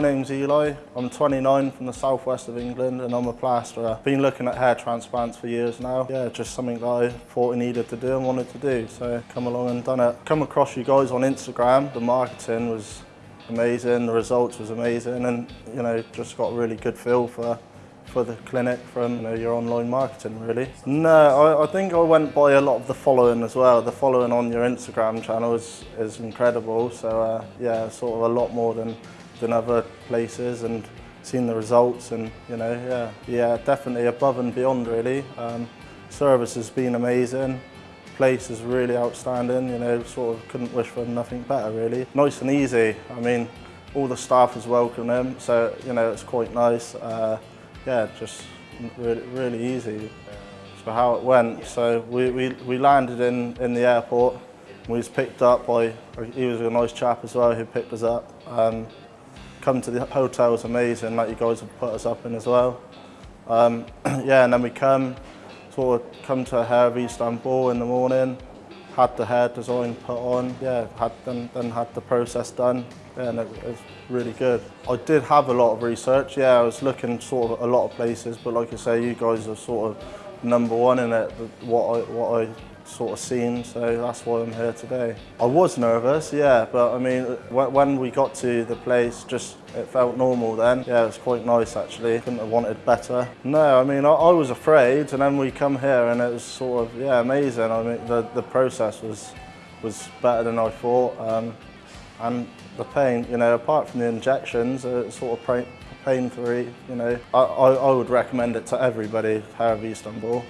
name's Eli. I'm 29 from the southwest of England and I'm a plasterer. Been looking at hair transplants for years now. Yeah, just something that I thought I needed to do and wanted to do. So come along and done it. Come across you guys on Instagram. The marketing was amazing, the results was amazing and you know, just got a really good feel for for the clinic from you know, your online marketing really. No, I, I, think I went by a lot of the following as well. The following on your Instagram channel is, is incredible. So uh, yeah, sort of a lot more than, than other places and seen the results and you know, yeah, yeah, definitely above and beyond really. Um, service has been amazing. Place is really outstanding, you know, sort of couldn't wish for nothing better really. Nice and easy. I mean, all the staff has welcomed them, so you know, it's quite nice. Uh, yeah, just really, really easy. So how it went, so we, we, we landed in, in the airport. We was picked up by, he was a nice chap as well who picked us up. Um, come to the hotel was amazing, like you guys have put us up in as well. Um, yeah, and then we come, sort of come to Hair of Istanbul in the morning, had the hair design put on, yeah, had then, then had the process done, yeah, and it, it, was really good. I did have a lot of research, yeah, I was looking sort of a lot of places, but like I say, you guys are sort of number one in it, what I, what I sort of scene, so that's why I'm here today. I was nervous, yeah, but I mean, when we got to the place, just it felt normal then. Yeah, it was quite nice actually. Couldn't have wanted better. No, I mean, I, I was afraid, and then we come here, and it was sort of yeah, amazing. I mean, the the process was was better than I thought, um, and the pain, you know, apart from the injections, it's sort of pain-free. You know, I, I, I would recommend it to everybody. Hair of Istanbul.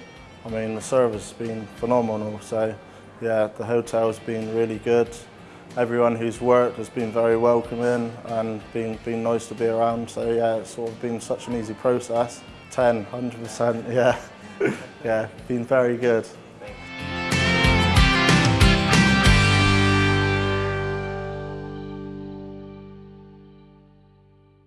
I mean, the service has been phenomenal. So, yeah, the hotel's been really good. Everyone who's worked has been very welcoming and been, been nice to be around. So, yeah, it's sort of been such an easy process. 10, 100%, yeah. yeah, been very good.